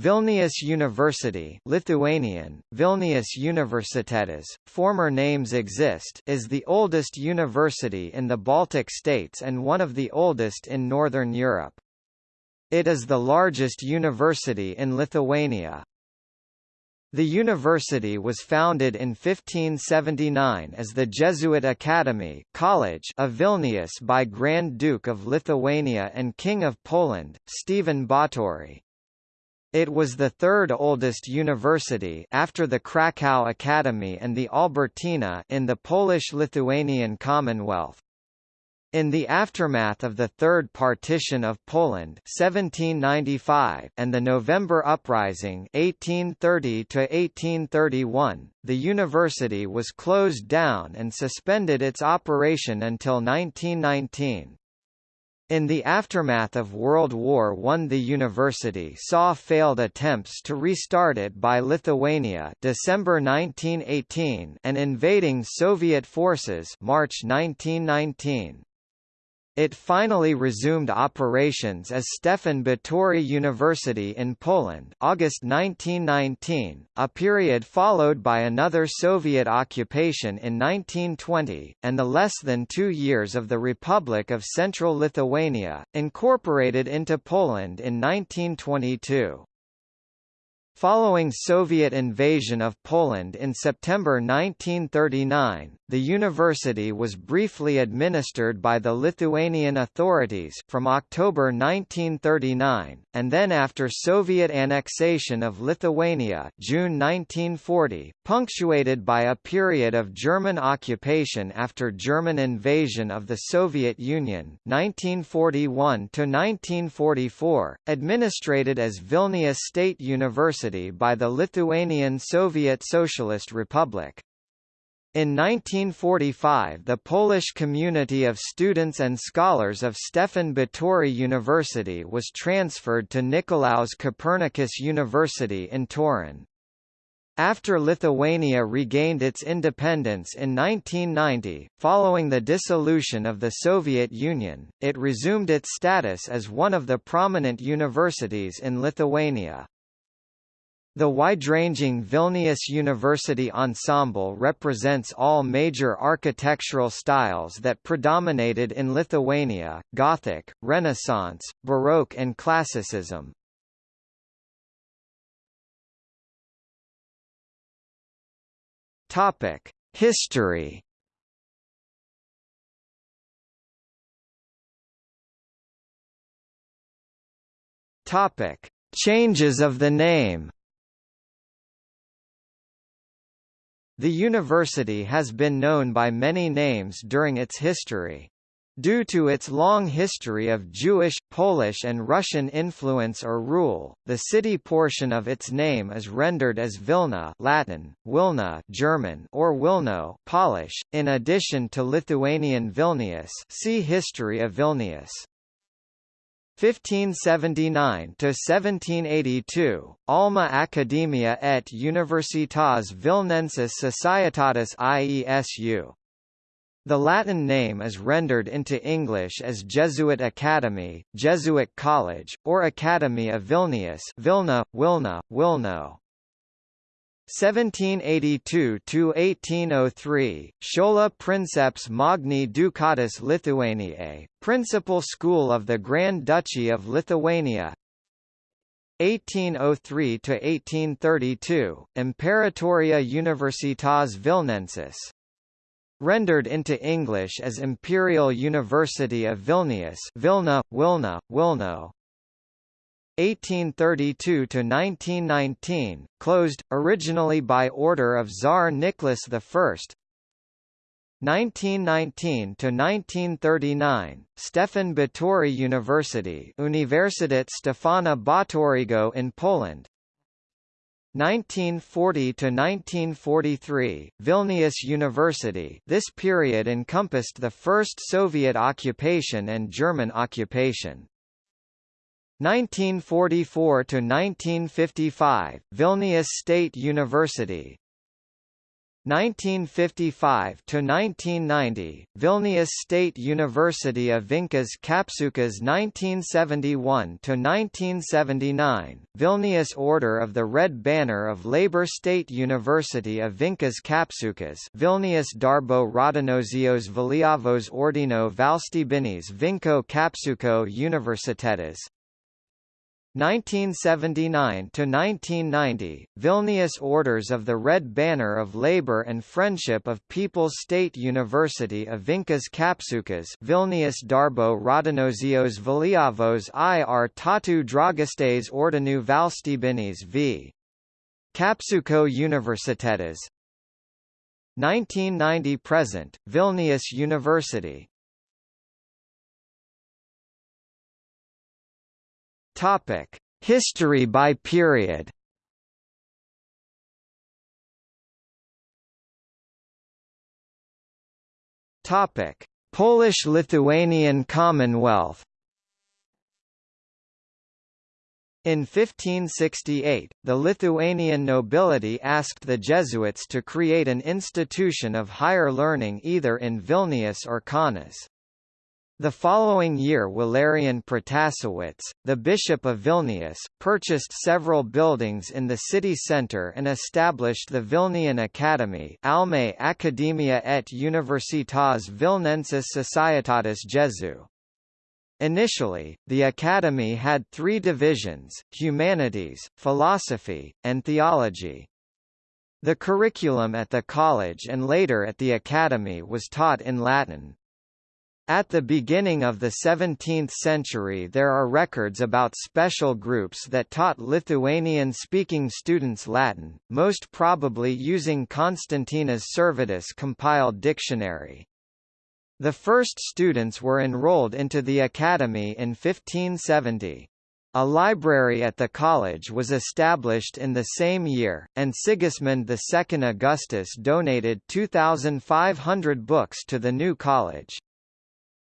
Vilnius University Lithuanian, Vilnius Universitetas, former names exist is the oldest university in the Baltic states and one of the oldest in Northern Europe. It is the largest university in Lithuania. The university was founded in 1579 as the Jesuit Academy College of Vilnius by Grand Duke of Lithuania and King of Poland, Stephen Batory. It was the third oldest university after the Krakow Academy and the Albertina in the Polish-Lithuanian Commonwealth. In the aftermath of the Third Partition of Poland 1795 and the November Uprising 1830 the university was closed down and suspended its operation until 1919. In the aftermath of World War I the university saw failed attempts to restart it by Lithuania December 1918 and invading Soviet forces March 1919. It finally resumed operations as Stefan Batory University in Poland August 1919, a period followed by another Soviet occupation in 1920, and the less than two years of the Republic of Central Lithuania, incorporated into Poland in 1922. Following Soviet invasion of Poland in September 1939, the university was briefly administered by the Lithuanian authorities from October 1939, and then after Soviet annexation of Lithuania June 1940, punctuated by a period of German occupation after German invasion of the Soviet Union 1941–1944, administrated as Vilnius State University by the Lithuanian Soviet Socialist Republic. In 1945 the Polish community of students and scholars of Stefan Batory University was transferred to Nicolaus Copernicus University in Torun. After Lithuania regained its independence in 1990, following the dissolution of the Soviet Union, it resumed its status as one of the prominent universities in Lithuania. The wide-ranging Vilnius University Ensemble represents all major architectural styles that predominated in Lithuania, Gothic, Renaissance, Baroque and Classicism. History Changes of the name The university has been known by many names during its history. Due to its long history of Jewish, Polish and Russian influence or rule, the city portion of its name is rendered as Vilna Latin, Wilna German or Wilno Polish, in addition to Lithuanian Vilnius see History of Vilnius. 1579 to 1782 Alma Academia et Universitas Vilnensis Societatis IESU the Latin name is rendered into English as Jesuit Academy, Jesuit College, or Academy of Vilnius Vilna, Wilna, Wilno. 1782–1803, Schola Princeps Magni Ducatus Lithuaniae, Principal School of the Grand Duchy of Lithuania. 1803–1832, Imperatoria Universitas Vilnensis. Rendered into English as Imperial University of Vilnius Vilna, Wilna, Wilno 1832–1919, closed, originally by order of Tsar Nicholas I 1919 to 1939, Stefan Batory University Universitet Stefana Batorygo in Poland 1940 to 1943, Vilnius University this period encompassed the first Soviet occupation and German occupation. 1944 to 1955, Vilnius State University. 1955 to 1990 Vilnius State University of Vincas Kapsukas 1971 to 1979 Vilnius Order of the Red Banner of Labour State University of Vincas Kapsukas Vilnius Darbo Raudonosios Valiavos Ordino Valstybinis Vinco Kapsuko Universitetas 1979 to 1990 Vilnius Orders of the Red Banner of Labor and Friendship of People's State University of Vincas Kapsukas Vilnius Darbo Raudonosios Valiavos ir Tautų Draugystės Ordinu Valstybinis v. Kapsuko Universitetas 1990 present Vilnius University Topic: History by period. Topic: Polish-Lithuanian Commonwealth. In 1568, the Lithuanian nobility asked the Jesuits to create an institution of higher learning either in Vilnius or Kaunas. The following year Walerian Protasewicz, the Bishop of Vilnius, purchased several buildings in the city centre and established the Vilnian Academy Alma Academia et Universitas Vilnensis Societatis Jesu. Initially, the Academy had three divisions, humanities, philosophy, and theology. The curriculum at the college and later at the Academy was taught in Latin. At the beginning of the 17th century there are records about special groups that taught Lithuanian-speaking students Latin, most probably using Konstantinas Sirvydas compiled dictionary. The first students were enrolled into the academy in 1570. A library at the college was established in the same year, and Sigismund II Augustus donated 2,500 books to the new college.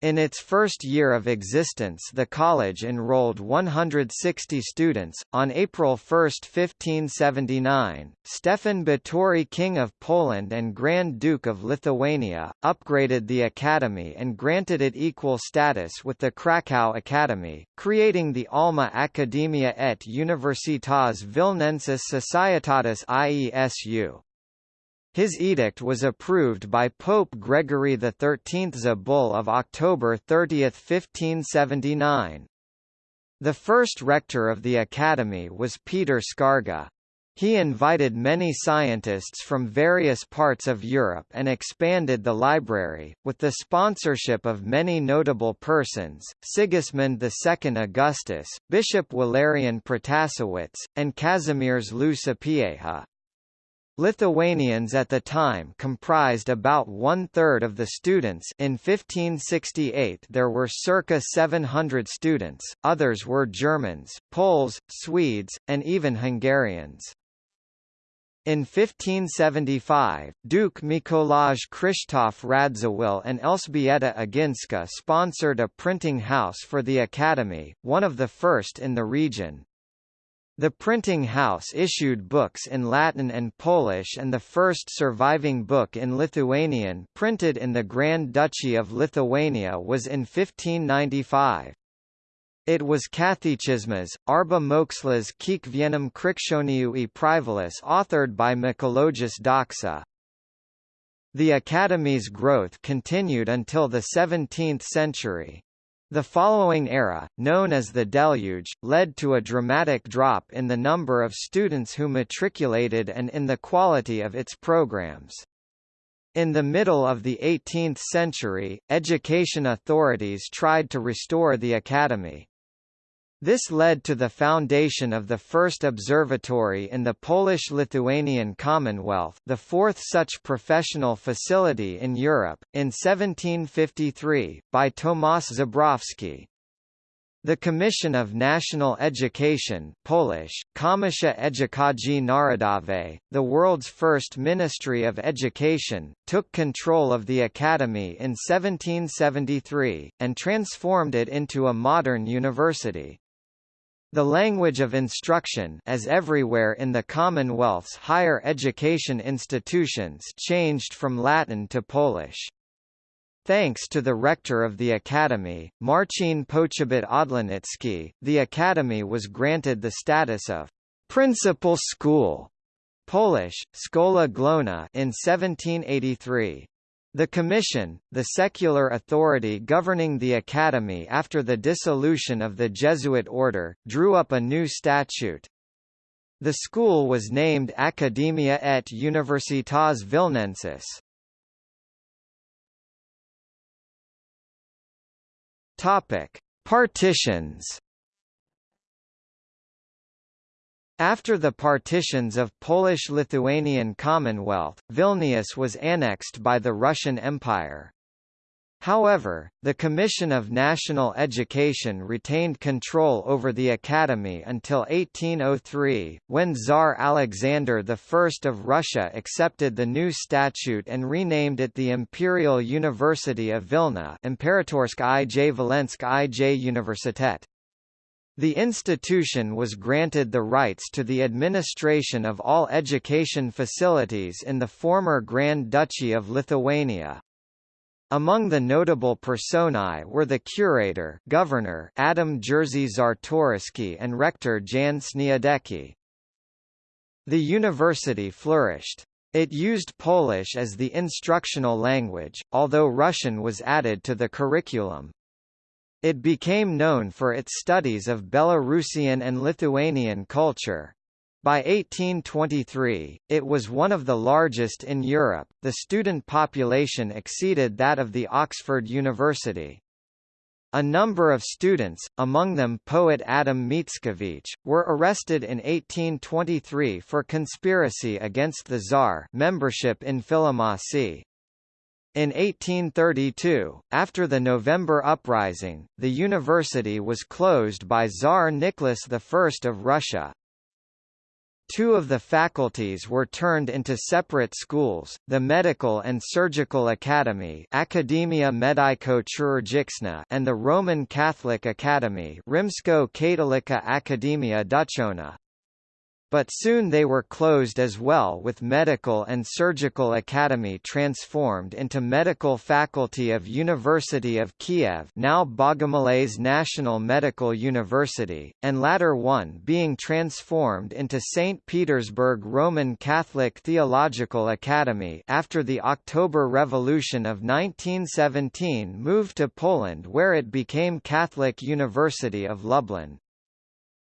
In its first year of existence the college enrolled 160 students. On April 1, 1579, Stefan Batory King of Poland and Grand Duke of Lithuania, upgraded the academy and granted it equal status with the Krakow Academy, creating the Alma Academia et Universitas Vilnensis Societatis IESU. His edict was approved by Pope Gregory XIII's a bull of October 30, 1579. The first rector of the academy was Peter Skarga. He invited many scientists from various parts of Europe and expanded the library, with the sponsorship of many notable persons, Sigismund II Augustus, Bishop Walerian Protasewicz, and Kazimierz Sapieha. Lithuanians at the time comprised about one-third of the students in 1568 there were circa 700 students, others were Germans, Poles, Swedes, and even Hungarians. In 1575, Duke Mikolaj Krzysztof Radziwill and Elżbieta Ogińska sponsored a printing house for the Academy, one of the first in the region. The printing house issued books in Latin and Polish and the first surviving book in Lithuanian printed in the Grand Duchy of Lithuania was in 1595. It was Katechismas, Arba Mokslas Kiekvienam Krikščioniui Privalus authored by Mikalojus Daukša. The Academy's growth continued until the 17th century. The following era, known as the Deluge, led to a dramatic drop in the number of students who matriculated and in the quality of its programs. In the middle of the 18th century, education authorities tried to restore the academy. This led to the foundation of the first observatory in the Polish-Lithuanian Commonwealth the fourth such professional facility in Europe, in 1753, by Tomasz Żebrowski. The Commission of National Education Polish, Komisja Edukacji Narodowej, the world's first Ministry of Education, took control of the academy in 1773, and transformed it into a modern university. The language of instruction as everywhere in the Commonwealth's higher education institutions changed from Latin to Polish. Thanks to the rector of the academy, Marcin Poczobut Odlanicki, the academy was granted the status of principal school Polish, Szkoła Główna in 1783. The Commission, the secular authority governing the Academy after the dissolution of the Jesuit order, drew up a new statute. The school was named Academia et Universitas Vilnensis. Topic: Partitions After the partitions of Polish-Lithuanian Commonwealth, Vilnius was annexed by the Russian Empire. However, the Commission of National Education retained control over the academy until 1803, when Tsar Alexander I of Russia accepted the new statute and renamed it the Imperial University of Vilna Imperatorsk i J Volensk i J Universitet. The institution was granted the rights to the administration of all education facilities in the former Grand Duchy of Lithuania. Among the notable personae were the curator governor Adam Jerzy Czartoryski and rector Jan Sniadecki. The university flourished. It used Polish as the instructional language, although Russian was added to the curriculum. It became known for its studies of Belarusian and Lithuanian culture. By 1823, it was one of the largest in Europe. The student population exceeded that of the Oxford University. A number of students, among them poet Adam Mickiewicz, were arrested in 1823 for conspiracy against the Tsar membership in Philomaths. In 1832, after the November Uprising, the university was closed by Tsar Nicholas I of Russia. Two of the faculties were turned into separate schools, the Medical and Surgical Academy Academia Medico-Chirurgiczna and the Roman Catholic Academy Rzymsko-Katolicka Akademia Duchowna but soon they were closed as well with Medical and Surgical Academy transformed into Medical Faculty of University of Kiev now Bogomolets National Medical University, and latter one being transformed into St. Petersburg Roman Catholic Theological Academy after the October Revolution of 1917 moved to Poland where it became Catholic University of Lublin.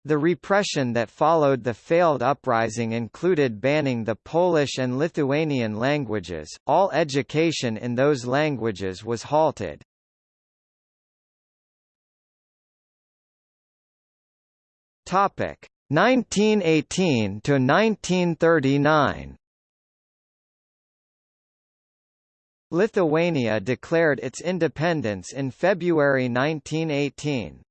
The repression that followed the failed uprising included banning the Polish and Lithuanian languages, all education in those languages was halted. Topic 1918 to 1939. Lithuania declared its independence in February 1918.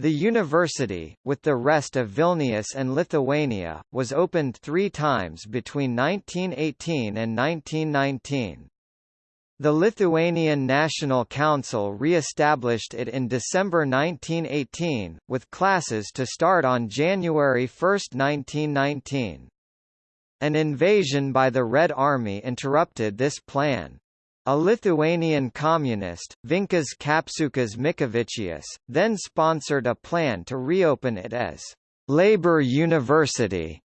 The university, with the rest of Vilnius and Lithuania, was opened three times between 1918 and 1919. The Lithuanian National Council re-established it in December 1918, with classes to start on January 1, 1919. An invasion by the Red Army interrupted this plan. A Lithuanian communist, Vincas Kapsukas Mickevičius, then sponsored a plan to reopen it as Labour University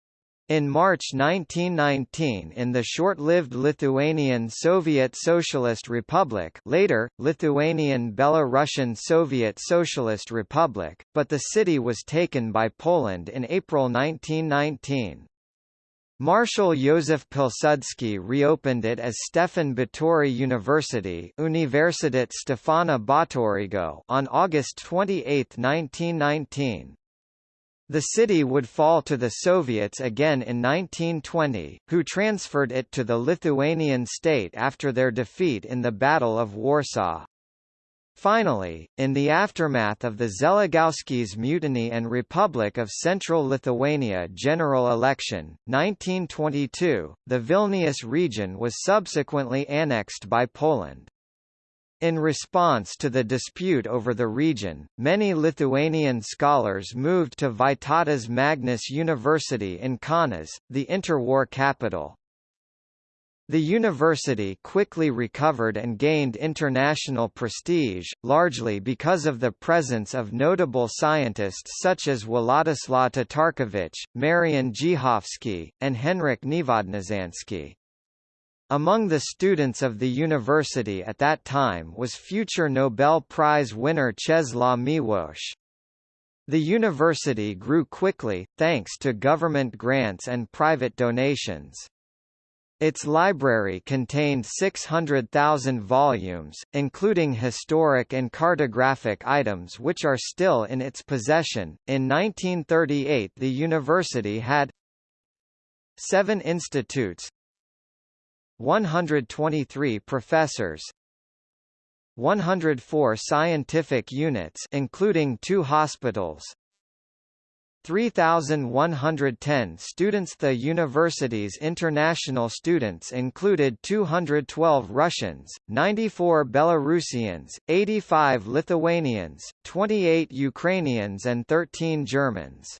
in March 1919 in the short-lived Lithuanian Soviet Socialist Republic later, Lithuanian Belarusian Soviet Socialist Republic, but the city was taken by Poland in April 1919. Marshal Józef Pilsudski reopened it as Stefan Batory University on August 28, 1919. The city would fall to the Soviets again in 1920, who transferred it to the Lithuanian state after their defeat in the Battle of Warsaw. Finally, in the aftermath of the Żeligowski's Mutiny and Republic of Central Lithuania general election, 1922, the Vilnius region was subsequently annexed by Poland. In response to the dispute over the region, many Lithuanian scholars moved to Vytautas Magnus University in Kaunas, the interwar capital. The university quickly recovered and gained international prestige, largely because of the presence of notable scientists such as Władysław Tatarkiewicz, Marian Zdziechowski, and Henryk Niewodniczański. Among the students of the university at that time was future Nobel Prize winner Czesław Miłosz. The university grew quickly, thanks to government grants and private donations. Its library contained 600,000 volumes, including historic and cartographic items which are still in its possession. In 1938, the university had seven institutes, 123 professors 104 scientific units including two hospitals 3,110 students The university's international students included 212 Russians, 94 Belarusians, 85 Lithuanians, 28 Ukrainians and 13 Germans.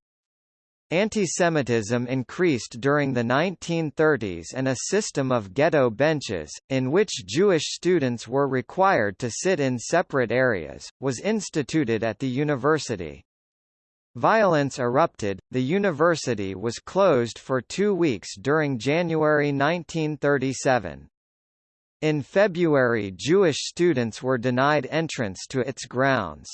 Antisemitism increased during the 1930s and a system of ghetto benches, in which Jewish students were required to sit in separate areas, was instituted at the university. Violence erupted, the university was closed for two weeks during January 1937. In February Jewish students were denied entrance to its grounds.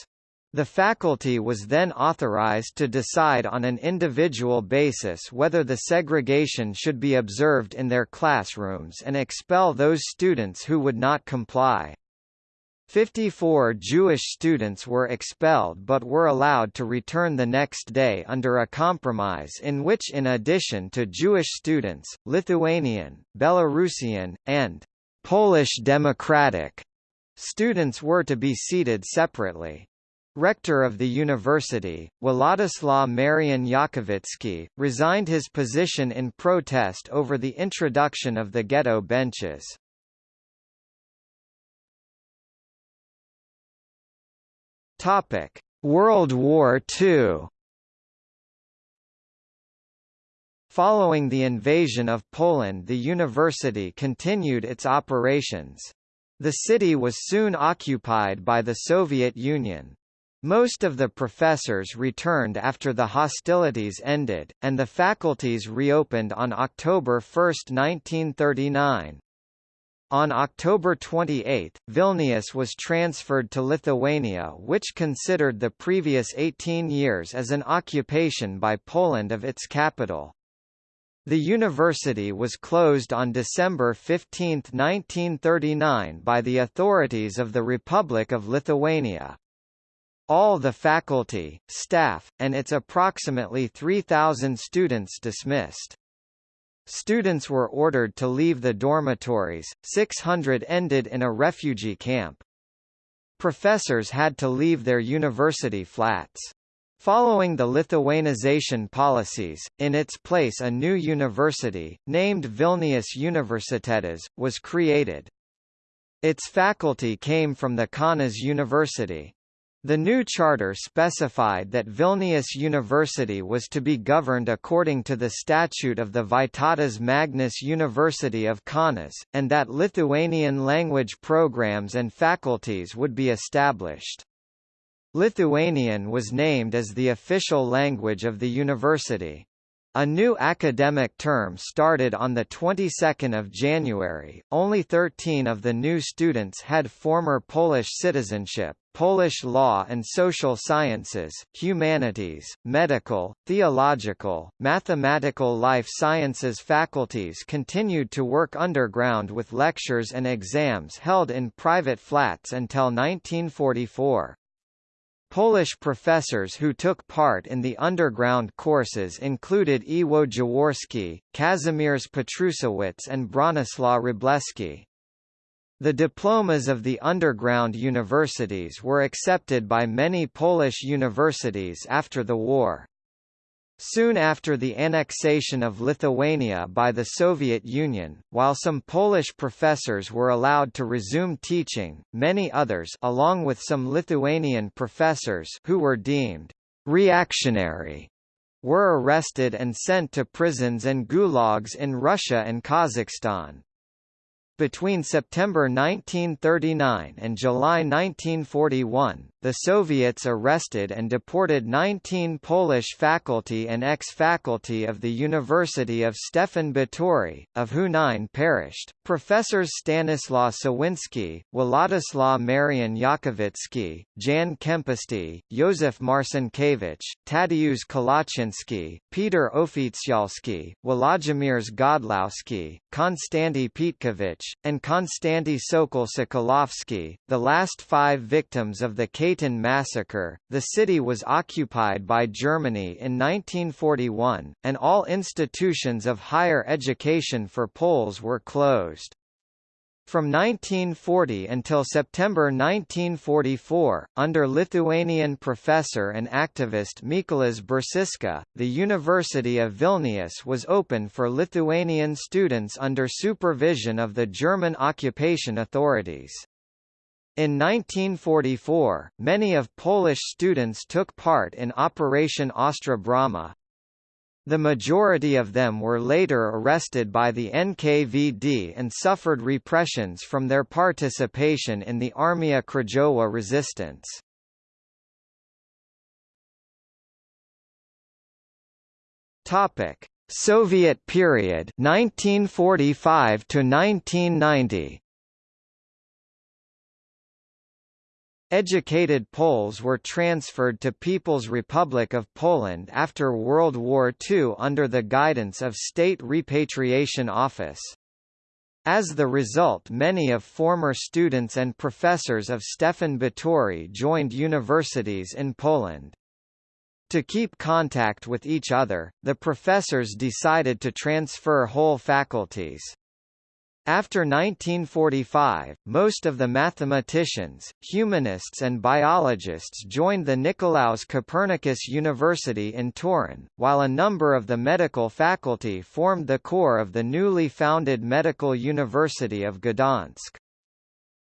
The faculty was then authorized to decide on an individual basis whether the segregation should be observed in their classrooms and expel those students who would not comply. 54 Jewish students were expelled but were allowed to return the next day under a compromise in which in addition to Jewish students, Lithuanian, Belarusian, and Polish Democratic students were to be seated separately. Rector of the university, Władysław Marian Jakowicki, resigned his position in protest over the introduction of the ghetto benches. Topic: World War II. Following the invasion of Poland the university continued its operations. The city was soon occupied by the Soviet Union. Most of the professors returned after the hostilities ended, and the faculties reopened on October 1, 1939. On October 28, Vilnius was transferred to Lithuania which considered the previous 18 years as an occupation by Poland of its capital. The university was closed on December 15, 1939 by the authorities of the Republic of Lithuania. All the faculty, staff, and its approximately 3,000 students dismissed. Students were ordered to leave the dormitories, 600 ended in a refugee camp. Professors had to leave their university flats. Following the Lithuanization policies, in its place a new university, named Vilnius Universitetas, was created. Its faculty came from the Kaunas University. The new charter specified that Vilnius University was to be governed according to the statute of the Vytautas Magnus University of Kaunas, and that Lithuanian language programs and faculties would be established. Lithuanian was named as the official language of the university. A new academic term started on the 22nd of January. Only 13 of the new students had former Polish citizenship. Polish law and social sciences, humanities, medical, theological, mathematical life sciences faculties continued to work underground with lectures and exams held in private flats until 1944. Polish professors who took part in the underground courses included Iwo Jaworski, Kazimierz Petrusewicz and Bronislaw Wróblewski. The diplomas of the underground universities were accepted by many Polish universities after the war. Soon after the annexation of Lithuania by the Soviet Union, while some Polish professors were allowed to resume teaching, many others along with some Lithuanian professors who were deemed reactionary were arrested and sent to prisons and gulags in Russia and Kazakhstan. Between September 1939 and July 1941, the Soviets arrested and deported 19 Polish faculty and ex-faculty of the University of Stefan Batory, of who nine perished. Professors Stanislaw Sawinski, Władysław Marian Jakowicki, Jan Kempisty, Józef Marcinkiewicz, Tadeusz Kolaczynski, Peter Oficjalski, Włodzimierz Godlowski, Konstanty Pitkowicz, and Konstanty Sokol-Sokolovsky, the last five victims of the Katyn massacre. The city was occupied by Germany in 1941, and all institutions of higher education for Poles were closed. From 1940 until September 1944, under Lithuanian professor and activist Mykolas Biržiška, the University of Vilnius was open for Lithuanian students under supervision of the German occupation authorities. In 1944, many of Polish students took part in Operation Ostra Brama, the majority of them were later arrested by the NKVD and suffered repressions from their participation in the Armia Krajowa resistance. Topic: Soviet period 1945 to 1990. Educated Poles were transferred to People's Republic of Poland after World War II under the guidance of State Repatriation Office. As the result many of former students and professors of Stefan Batory joined universities in Poland. To keep contact with each other, the professors decided to transfer whole faculties. After 1945, most of the mathematicians, humanists and biologists joined the Nicolaus Copernicus University in Torun, while a number of the medical faculty formed the core of the newly founded Medical University of Gdansk.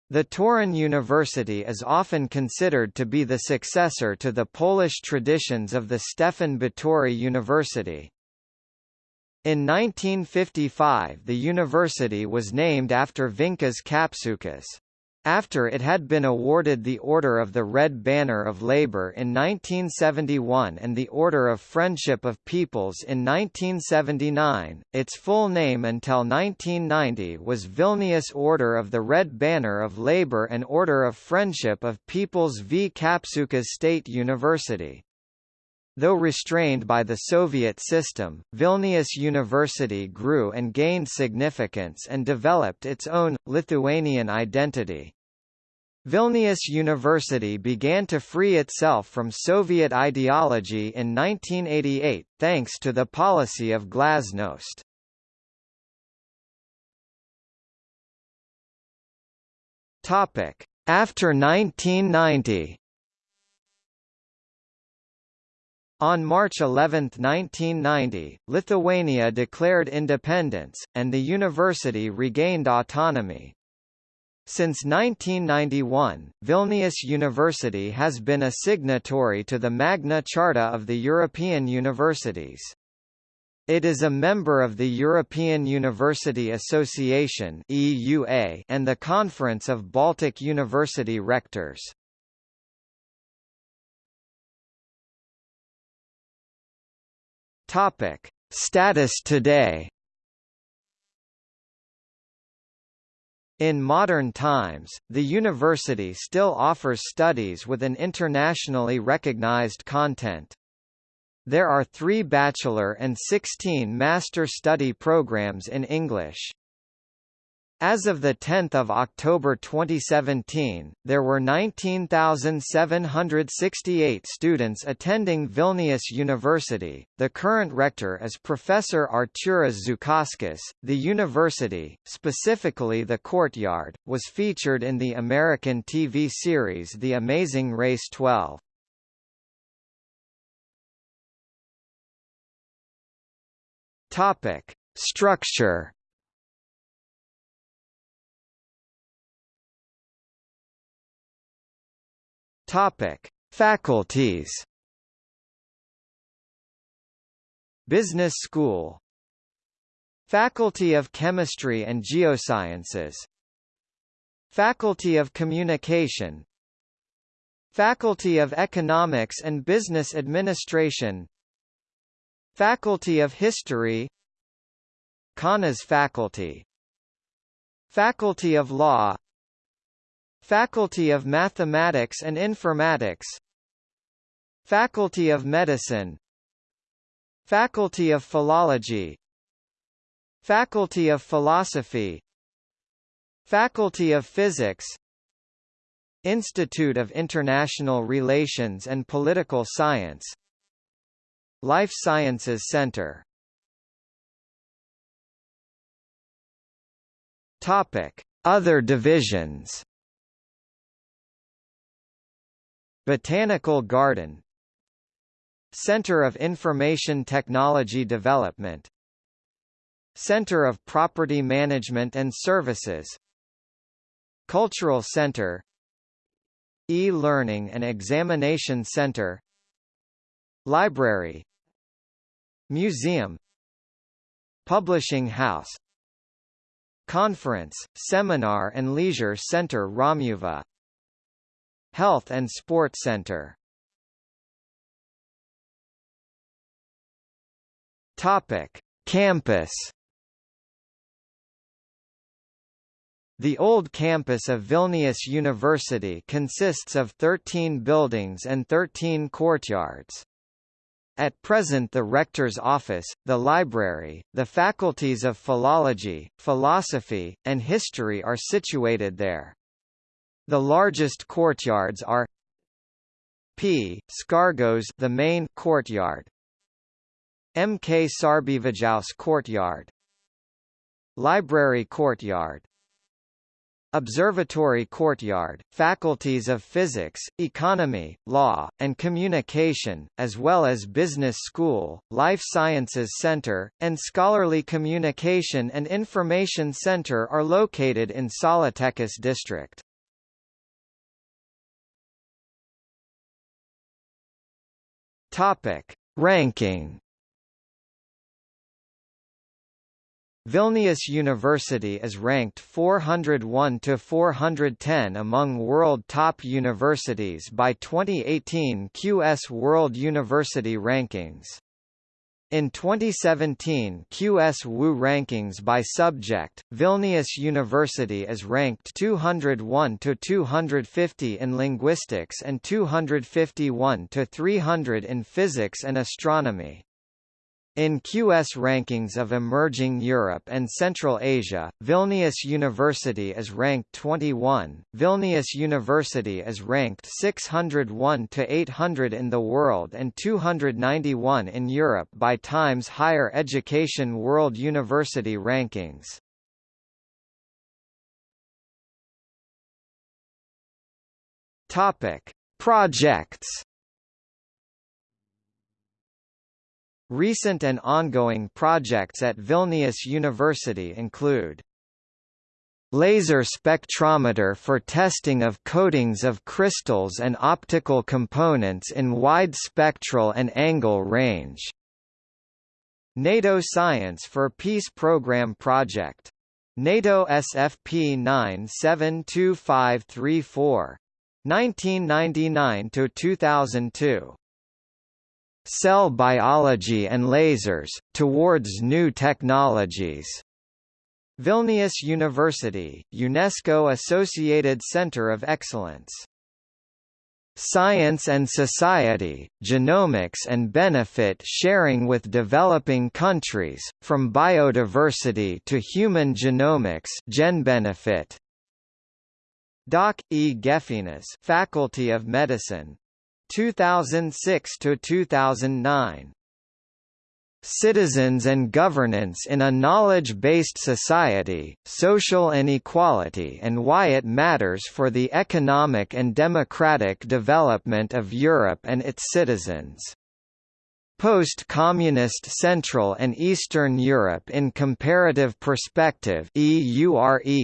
The Torun University is often considered to be the successor to the Polish traditions of the Stefan Batory University. In 1955 the university was named after Vincas Kapsukas. After it had been awarded the Order of the Red Banner of Labour in 1971 and the Order of Friendship of Peoples in 1979, its full name until 1990 was Vilnius Order of the Red Banner of Labour and Order of Friendship of Peoples v Kapsukas State University. Though restrained by the Soviet system, Vilnius University grew and gained significance and developed its own, Lithuanian identity. Vilnius University began to free itself from Soviet ideology in 1988, thanks to the policy of glasnost. After 1990 On March 11, 1990, Lithuania declared independence, and the university regained autonomy. Since 1991, Vilnius University has been a signatory to the Magna Charta of the European Universities. It is a member of the European University Association and the Conference of Baltic University Rectors. Topic: Status today. In modern times, the university still offers studies with an internationally recognized content. There are three bachelor and 16 master study programs in English. As of 10 October 2017, there were 19,768 students attending Vilnius University. The current rector is Professor Artūras Žukauskas. The university, specifically the courtyard, was featured in the American TV series The Amazing Race 12. Topic: Structure. Topic: Faculties. Business School. Faculty of Chemistry and Geosciences. Faculty of Communication. Faculty of Economics and Business Administration. Faculty of History. Kaunas Faculty. Faculty of Law Faculty of Mathematics and Informatics. Faculty of Medicine. Faculty of Philology. Faculty of Philosophy. Faculty of Physics. Institute of International Relations and Political Science. Life Sciences Center. Topic: Other divisions. Botanical Garden Center of Information Technology Development Center of Property Management and Services Cultural Center E-Learning and Examination Center Library Museum Publishing House Conference, Seminar and Leisure Center Romuva Health and Sports Center Topic: Campus. The old campus of Vilnius University consists of 13 buildings and 13 courtyards. At present the rector's office, the library, the faculties of philology, philosophy, and history are situated there. The largest courtyards are P. Skargos the main courtyard, M. K. Sarbievijaus Courtyard Library Courtyard Observatory Courtyard, Faculties of Physics, Economy, Law, and Communication, as well as Business School, Life Sciences Center, and Scholarly Communication and Information Center are located in Saulėtekis district. Topic. Ranking Vilnius University is ranked 401 to 410 among world top universities by 2018 QS World University Rankings. In 2017 QS WU rankings by subject, Vilnius University is ranked 201 to 250 in linguistics and 251 to 300 in physics and astronomy. In QS rankings of emerging Europe and Central Asia, Vilnius University is ranked 21. Vilnius University is ranked 601 to 800 in the world and 291 in Europe by Times Higher Education World University Rankings. Topic: Projects Recent and ongoing projects at Vilnius University include Laser spectrometer for testing of coatings of crystals and optical components in wide spectral and angle range. NATO Science for Peace Program Project. NATO SFP 972534. 1999 to 2002 Cell Biology and Lasers, Towards New Technologies. Vilnius University, UNESCO Associated Center of Excellence. Science and Society, Genomics and Benefit Sharing with Developing Countries, From Biodiversity to Human Genomics Gen Benefit. Doc. E. Gefenas Faculty of Medicine, 2006 to 2009 Citizens and Governance in a Knowledge-Based Society, Social Inequality and Why It Matters for the Economic and Democratic Development of Europe and Its Citizens. Post-Communist Central and Eastern Europe in Comparative Perspective EUREQUAL.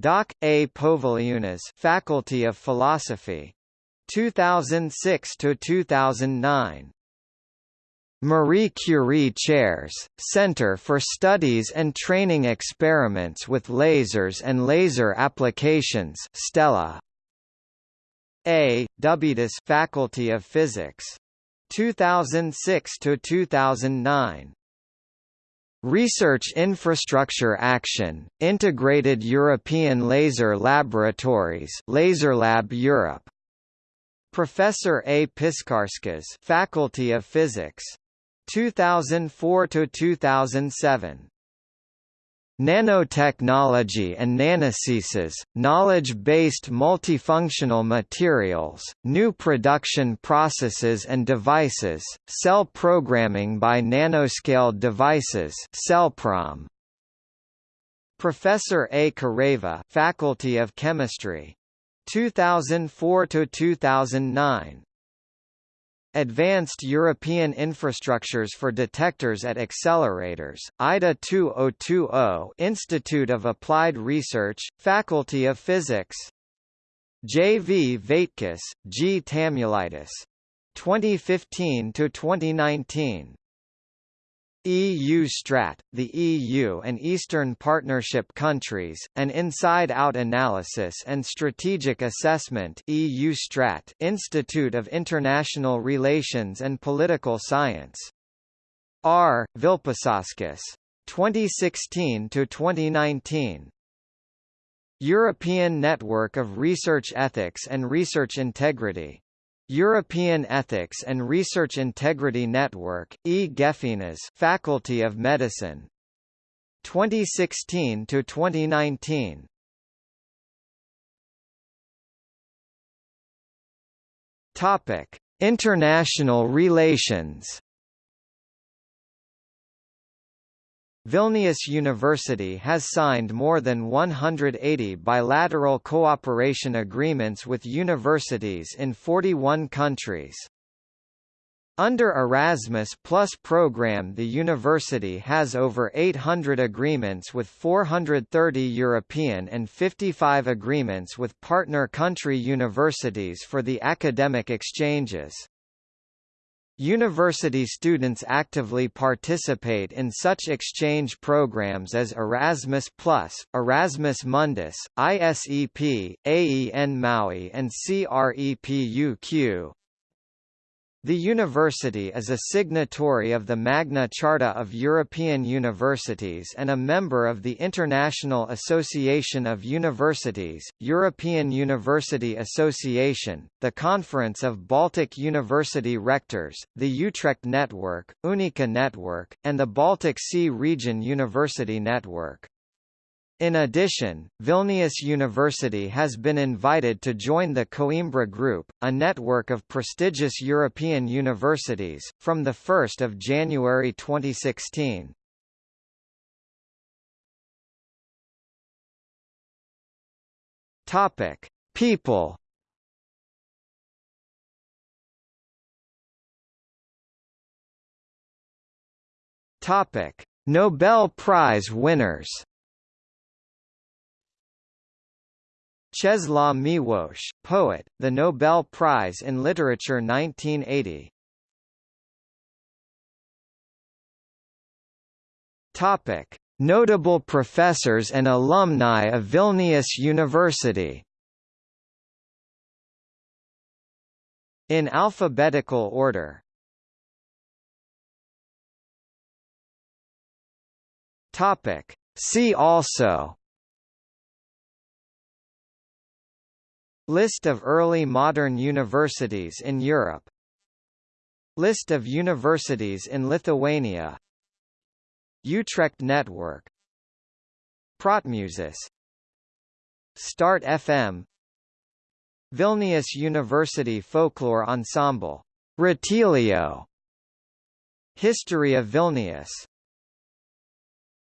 Doc. A. Poviliunas Faculty of Philosophy. 2006–2009 Marie Curie Chairs, Center for Studies and Training Experiments with Lasers and Laser Applications Stella. A. Wbtus Faculty of Physics. 2006 to 2009. Research Infrastructure Action, Integrated European Laser Laboratories LaserLab Europe. Professor A. Piskarskas Faculty of Physics. 2004 to 2007. Nanotechnology and nanosciences, knowledge-based multifunctional materials, new production processes and devices, cell programming by nanoscale devices CellProm. Professor A. Kareiva Faculty of Chemistry. 2004–2009 Advanced European Infrastructures for Detectors at Accelerators, IDA 2020 Institute of Applied Research, Faculty of Physics J. V. Vaitkus, G. Tamulaitis. 2015–2019 EU Strat, the EU and Eastern Partnership countries, an inside-out analysis and strategic assessment EU Strat Institute of International Relations and Political Science. R. Vilpišauskas. 2016–2019 European Network of Research Ethics and Research Integrity European Ethics and Research Integrity Network, E. Faculty of Medicine. 2016 to 2019. Topic: International relations. Vilnius University has signed more than 180 bilateral cooperation agreements with universities in 41 countries. Under Erasmus Plus program the university has over 800 agreements with 430 European and 55 agreements with partner country universities for the academic exchanges. University students actively participate in such exchange programs as Erasmus+, Erasmus Mundus, ISEP, AEN Maui and CREPUQ. The university is a signatory of the Magna Charta of European Universities and a member of the International Association of Universities, European University Association, the Conference of Baltic University Rectors, the Utrecht Network, Unica Network, and the Baltic Sea Region University Network. In addition, Vilnius University has been invited to join the Coimbra Group, a network of prestigious European universities, from 1 January 2016. Topic: People. Topic: Nobel Prize winners. Czesław Miłosz, poet, the Nobel Prize in Literature 1980. Topic: Notable professors and alumni of Vilnius University. In alphabetical order. Topic: See also List of early modern universities in Europe. List of universities in Lithuania. Utrecht Network. Protmusis Start FM Vilnius University Folklore Ensemble. Ratilio. History of Vilnius